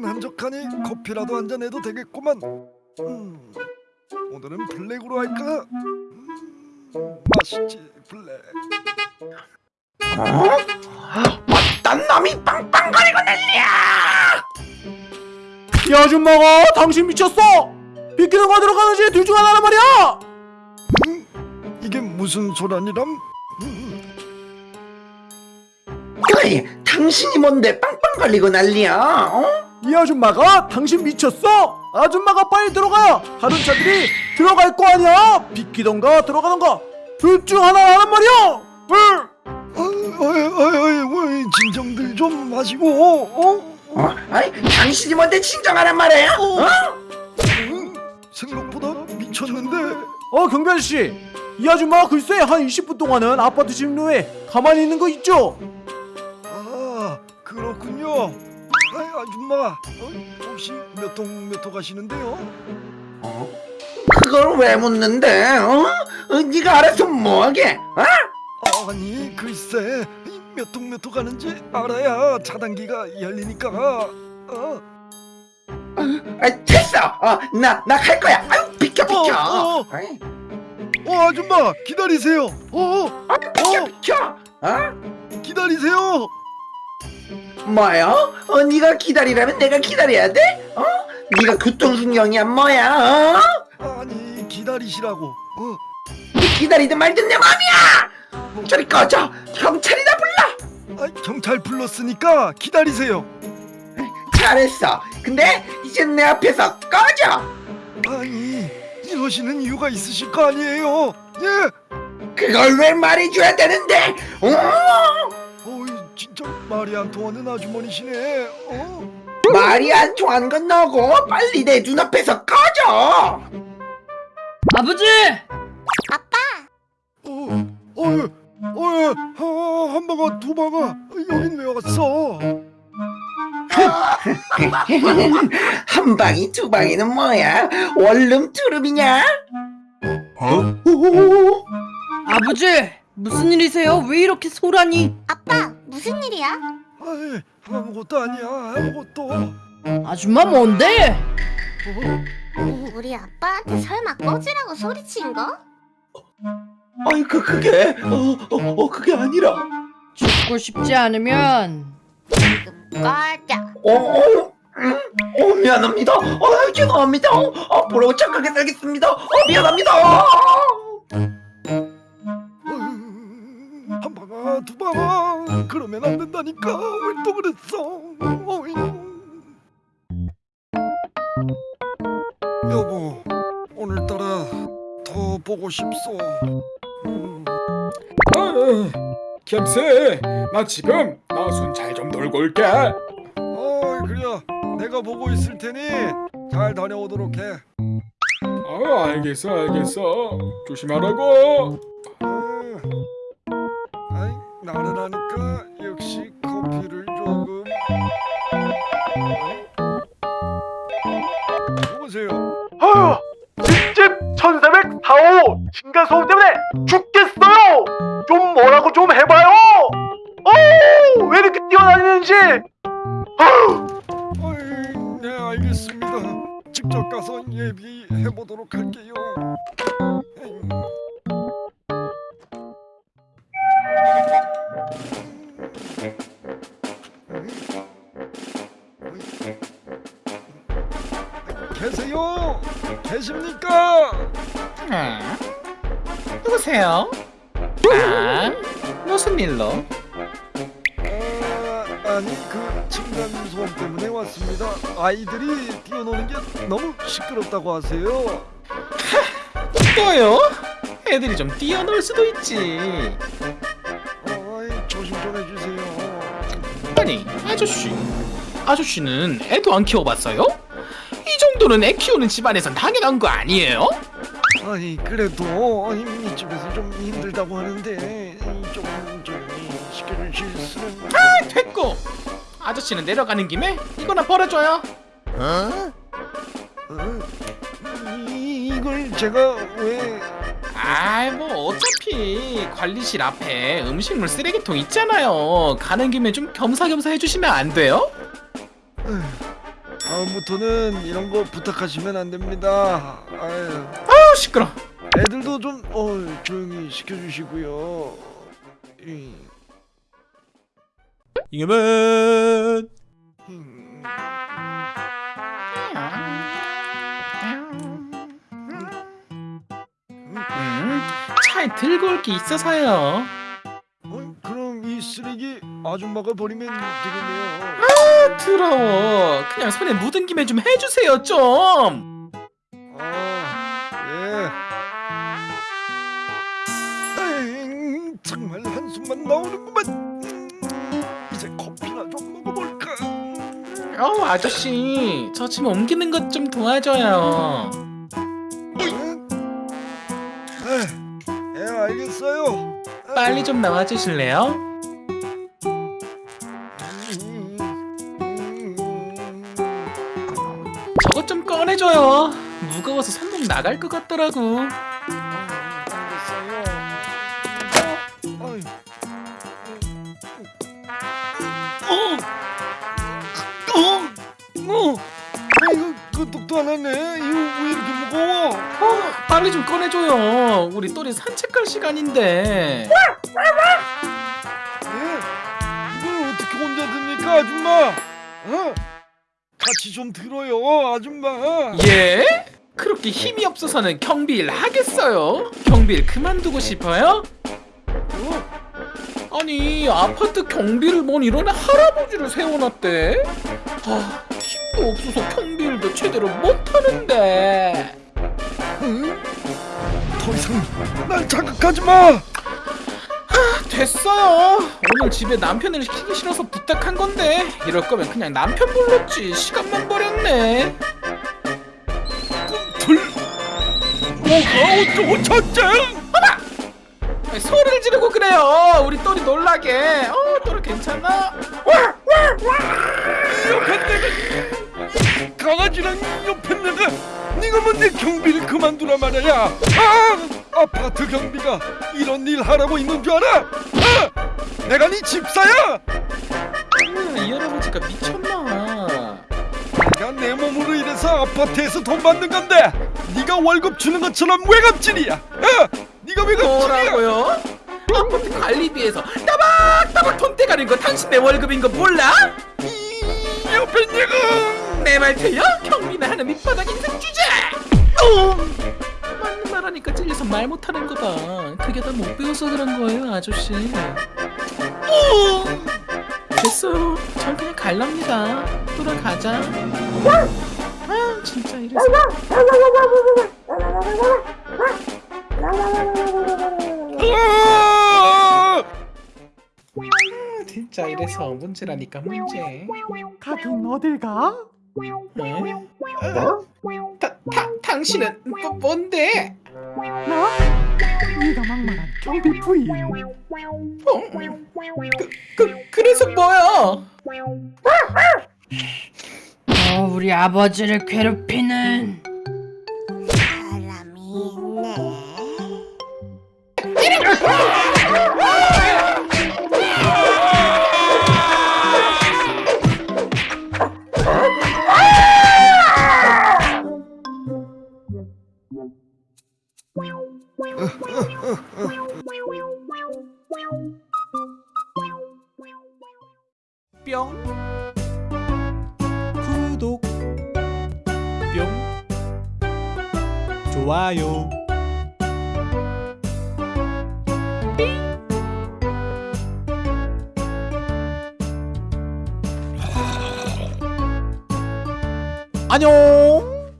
날은 한적하니 커피라도 한 잔 해도 되겠구만. 음, 오늘은 블랙으로 할까? 음, 맛있지 블랙. 어? 어떤 놈이 빵빵거리고 난리야 이 아줌마가 당신 미쳤어! 비키는 거 들어가는지 둘 중 하나란 말이야! 이게 무슨 소란이람? 음, 어이 당신이 뭔데 빵빵거리고 난리야 어? 이 아줌마가 당신 미쳤어! 아줌마가 빨리 들어가야 다른 차들이 들어갈 거 아니야! 비키던가 들어가던가 둘 중 하나라는 말이야! 응! 어이, 어이, 어이, 어이, 진정들 좀 마시고. 어? 어? 아니 당신이 뭔데 진정하란 말이야 어? 음, 생각보다 미쳤는데. 어 경비 아저씨 이 아줌마 글쎄 한 20분 동안은 아파트 진로에 가만히 있는 거 있죠? 아 그렇군요. 아줌마 어? 혹시 몇 통몇호 가시는데요? 어? 그걸 왜 묻는데 어? 어, 네가 알아서 뭐하게 어? 아니 글쎄 몇 통몇호 가는지 알아야 차단기가 열리니까. 어? 아, 됐어 어, 나 나 갈 거야 아유 비켜 비켜 어, 어. 어 아줌마 기다리세요. 어 아, 비켜 어. 비켜 어? 기다리세요. 뭐요? 어, 네가 기다리라면 내가 기다려야 돼? 어? 네가 교통신경이야 뭐야? 어? 아니 기다리시라고. 어 기다리든 말든 내 맘이야! 저리 꺼져! 경찰이나 불러! 아, 경찰 불렀으니까 기다리세요. 잘했어! 근데 이제 내 앞에서 꺼져! 아니 이러시는 이유가 있으실 거 아니에요. 예. 그걸 왜 말해줘야 되는데? 어? 말이 안 통하는 아주머니시네. 어? 말이 안 통한 건 너고 빨리 내 눈앞에서 꺼져! 아버지! 어, 어, 어, 어, 한 방아, 두 방아, 여긴 왜 왔어? 한 방이 두 방이는 뭐야? 원룸 투룸이냐? 어? 오, 아버지! 무슨 일이세요? 왜 이렇게 소란이? 아빠 무슨 일이야? 아이, 아무것도 아니야, 아무것도. 아줌마 뭔데? 어, 우리 아빠한테 설마 꺼지라고 소리친 거? 아이 그 그게 어, 어, 어 그게 아니라 죽고 싶지 않으면 꺼져 어, 어, 음, 어 미안합니다. 어 죄송합니다. 어, 앞으로 착하게 살겠습니다. 어 미안합니다. 음, 한 방아, 두 방아, 그러면 안 된다니까. 왜또 그랬어? 어이. 여보, 오늘따라 더 보고 싶소. 음, 나 지금 나손 잘좀 돌고 올게 어이, 그래. 내가 보고 있을 테니 잘 다녀오도록 해. 아 알겠어 알겠어 조심하라고 나른하니까 역시 커피를 조금 여보세요 아유 집 1404호 층간소음 때문에 죽겠어요! 좀 뭐라고 좀 해봐요! 어우 왜 이렇게 뛰어다니는지! 아유 어이, 네 알겠습니다 직접 가서 예비해 보도록 할게요 에이. 계세요? 계십니까? 아, 누구세요? 아, 무슨 일로? 아, 아니 그 층간 소음 때문에 왔습니다. 아이들이 뛰어노는 게 너무 시끄럽다고 하세요. 또요? 애들이 좀 뛰어놀 수도 있지. 아니, 아저씨. 아저씨는 애도 안 키워봤어요? 이 정도는 애 키우는 집안에선 당연한 거 아니에요? 아니 그래도 아니, 이쪽에서 좀 힘들다고 하는데 좀좀 시켜주실 수는. 아, 됐고. 아저씨는 내려가는 김에 이거나 버려줘요. 어? 이, 이걸 제가 왜? 아이 뭐 어차피 관리실 앞에 음식물 쓰레기통 있잖아요. 가는 김에 좀 겸사겸사 해주시면 안 돼요? 다음부터는 이런 거 부탁하시면 안 됩니다. 아유, 아우 시끄러. 애들도 좀 어, 조용히 시켜주시고요. 이, 잉여 들고 올 게 있어서요. 어, 그럼 이 쓰레기 아줌마가 버리면 되겠네요. 더러워. 그냥 손에 묻은 김에 좀 해주세요 좀. 아, 예. 정말 한숨만 나오는구만. 음, 이제 커피나 좀 먹어볼까. 어 아저씨 저 지금 옮기는 것 좀 도와줘요. 빨리 좀 나와주실래요? 저것 좀 꺼내줘요. 무거워서 손목 나갈 것 같더라고. 그 독도 안 하네. 이거 왜 이렇게 무거워? 어, 빨리 좀 꺼내줘요. 우리 또리 산책할 시간인데. 예? 이걸 어떻게 혼자 듭니까, 아줌마? 어? 같이 좀 들어요, 아줌마. 예? 그렇게 힘이 없어서는 경비일 하겠어요? 경비일 그만두고 싶어요? 어? 아니 아파트 경비를 뭔 이런 할아버지를 세워놨대? 아 힘도 없어서 경비일도 제대로 못하는데 응? 더 이상 날 자극하지 마. 됐어요 오늘 집에 남편을 시키기 싫어서 부탁한 건데 이럴 거면 그냥 남편 불렀지 시간만 버렸네 둘. 뭐가 어쩌고 저쩌? 아니, 소리를 지르고 그래요 우리 또리 놀라게 어 또리 괜찮아? 옆에 내가 강아지랑 옆에 내가 네가 뭔데 경비를 그만두라 말이야. 아 아파트 경비가 이런 일 하라고 있는 줄 알아? 아 내가 네 집사야? 음, 이 할아버지가 미쳤나? 내가 내 몸으로 일해서 아파트에서 돈 받는 건데 네가 월급 주는 것처럼 외갑질이야. 어? 네가 외갑질이야. 뭐라고요? 아파트 관리비에서 따박따박 돈 떼가는 거 당신네 월급인 거 몰라? 이 옆에 내가 내말 틀려? 경비나 하는 밑바닥 인생 주제! 어! 맞는 말 하니까 찔려서 말 못하는 거다 그게 다 못 배워서 그런 거예요 아저씨 어! 됐어요 전 그냥 갈랍니다 돌아가자 아 진짜 이래서 아! 진짜 이래서 문제라니까 문제 가긴 어딜 가? 네? 다, 다, 당신은 뭐, 뭔데? 나? 네가 막말한 경비 부인 어? 그, 그, 그래서 뭐야? 어, 우리 아버지를 괴롭히는 좋아요. 안녕